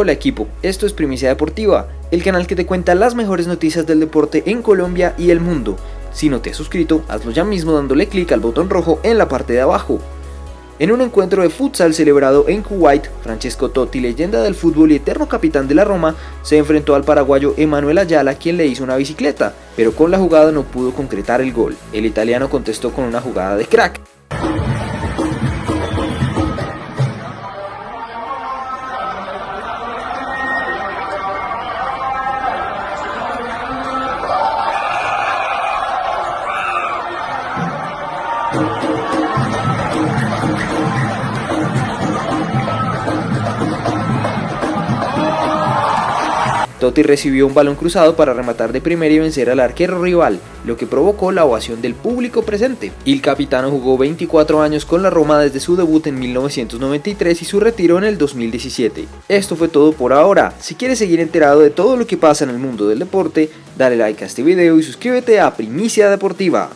Hola equipo, esto es Primicia Deportiva, el canal que te cuenta las mejores noticias del deporte en Colombia y el mundo. Si no te has suscrito, hazlo ya mismo dándole clic al botón rojo en la parte de abajo. En un encuentro de futsal celebrado en Kuwait, Francesco Totti, leyenda del fútbol y eterno capitán de la Roma, se enfrentó al paraguayo Emanuel Ayala quien le hizo una bicicleta, pero con la jugada no pudo concretar el gol. El italiano contestó con una jugada de crack. Totti recibió un balón cruzado para rematar de primera y vencer al arquero rival, lo que provocó la ovación del público presente. El capitano jugó 24 años con la Roma desde su debut en 1993 y su retiro en el 2017. Esto fue todo por ahora. Si quieres seguir enterado de todo lo que pasa en el mundo del deporte, dale like a este video y suscríbete a Primicia Deportiva.